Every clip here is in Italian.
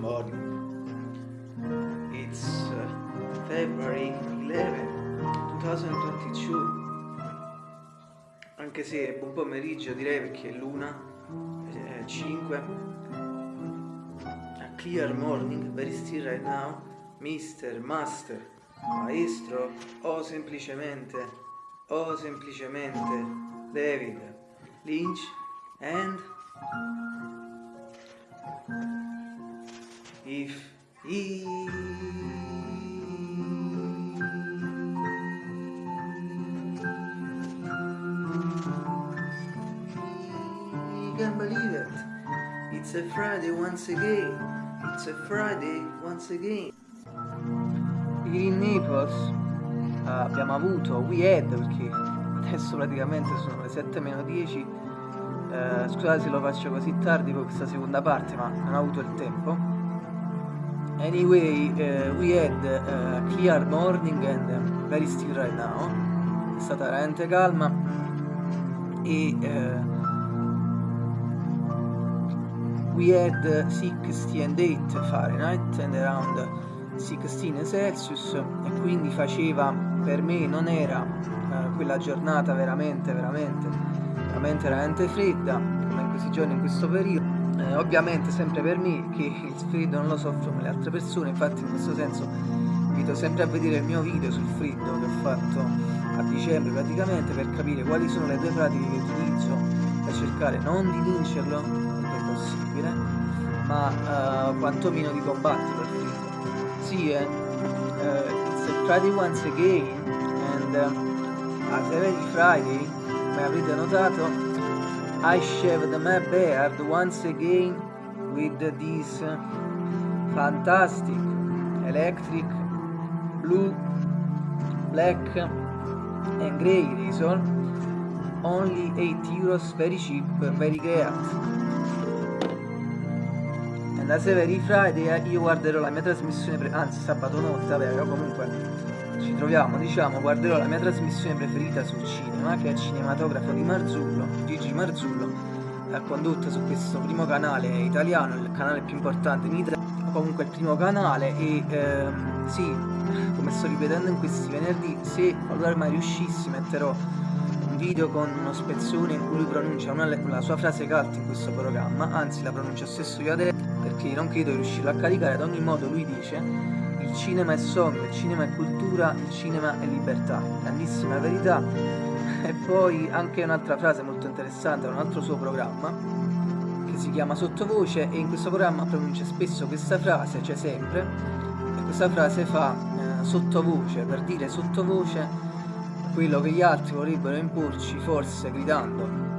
morning. It's uh, February 11, 2022. Anche se è buon pomeriggio direi perché è l'una, eh, 5. A clear morning, very still right now. Mister, master, maestro o semplicemente, o semplicemente David Lynch and if he can believe it. It's a Friday once again. It's a Friday once again. In Naples uh, abbiamo avuto We Had perché adesso praticamente sono le 7 meno 10 uh, scusate se lo faccio così tardi con questa seconda parte ma non ho avuto il tempo anyway uh, we had a clear morning and very still right now. È stata veramente calma. E we had 68 Fahrenheit and around 16 Celsius. E quindi faceva per me non era eh, quella giornata veramente veramente veramente veramente fredda come in questi giorni in questo periodo eh, ovviamente sempre per me che il freddo non lo soffro come le altre persone infatti in questo senso invito sempre a vedere il mio video sul freddo che ho fatto a dicembre praticamente per capire quali sono le due pratiche che utilizzo per cercare non di vincerlo è possibile ma uh, quantomeno di combatterlo il freddo. Sì eh, uh, it's a Friday once again and uh, as every Friday come avrete notato I shaved my beard once again with this fantastic electric blue black and grey razor. Only 8 euros very cheap very great and as every Friday io guarderò la mia trasmissione anzi sabato notte vabbè comunque ci troviamo diciamo guarderò la mia trasmissione preferita sul cinema che è il cinematografo di Marzullo Gigi Marzullo condotta su questo primo canale italiano il canale più importante in Italia comunque il primo canale e ehm, sì come sto ripetendo in questi venerdì se qualora mai riuscissi metterò un video con uno spezzone in cui lui pronuncia una, la sua frase cult in questo programma anzi la pronuncio stesso io adesso perché non credo di riuscirlo a caricare ad ogni modo lui dice il cinema è sogno, il cinema è cultura, il cinema è libertà grandissima verità. E poi anche un'altra frase molto interessante un altro suo programma che si chiama Sottovoce e in questo programma pronuncia spesso questa frase, cioè sempre e questa frase fa eh, sottovoce per dire sottovoce quello che gli altri vorrebbero imporci forse gridando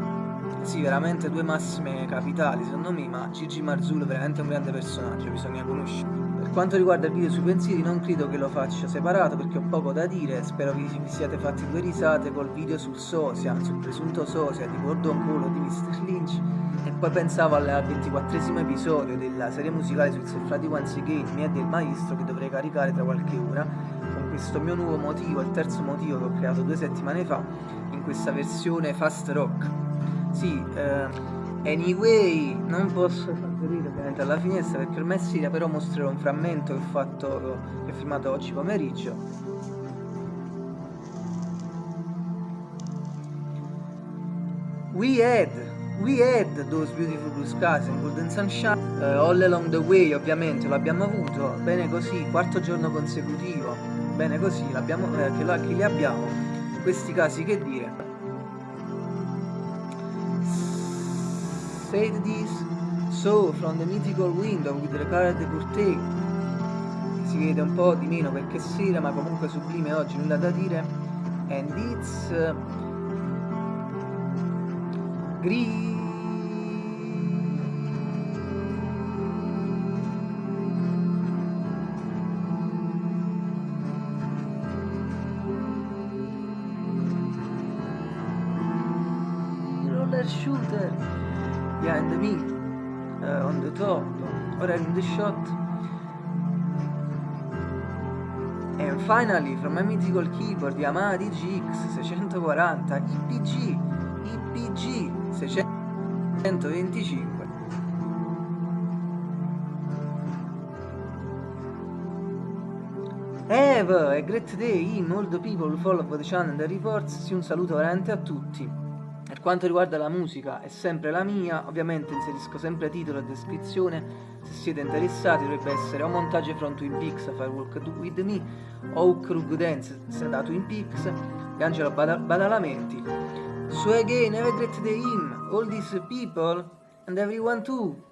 sì, veramente due massime capitali secondo me, ma Gigi Marzullo è veramente un grande personaggio, bisogna conoscerlo. Per quanto riguarda il video sui pensieri non credo che lo faccia separato perché ho poco da dire, spero vi siate fatti due risate col video sul sosia, sul presunto sosia di Gordon Cole di Mr. Lynch e poi pensavo al 24 episodio della serie musicale su It's Friday Once Again, mia del maestro che dovrei caricare tra qualche ora con questo mio nuovo motivo, il terzo motivo che ho creato due settimane fa in questa versione fast rock sì, uh, anyway, non posso far vedere ovviamente alla finestra perché ormai è sera, però mostrerò un frammento che ho fatto, che ho filmato oggi pomeriggio. We had, we had those beautiful blue skies and golden sunshine uh, all along the way, ovviamente lo abbiamo avuto, bene così, quarto giorno consecutivo, bene così, l'abbiamo, eh, che, che li abbiamo, questi casi che dire. Said this? So from the mythical window with the colored curtain. Si vede un po' di meno perché sera ma comunque sublime oggi nulla da dire. And it's uh, green. Roller shooter behind the meat, uh, on the top, or in the shot. And finally, from my mythical keyboard, Yamaha DGX 640, IPG, IPG 625. Have a great day, in all the people who follow the channel and the reports, un saluto veramente a tutti. Per quanto riguarda la musica è sempre la mia, ovviamente inserisco sempre titolo e descrizione, se siete interessati dovrebbe essere o montaggio from Twin Peaks, Firewalk With Me, o Krug Dance da Twin Peaks, e Angelo Badalamenti. So again, a great day in all these people and everyone too.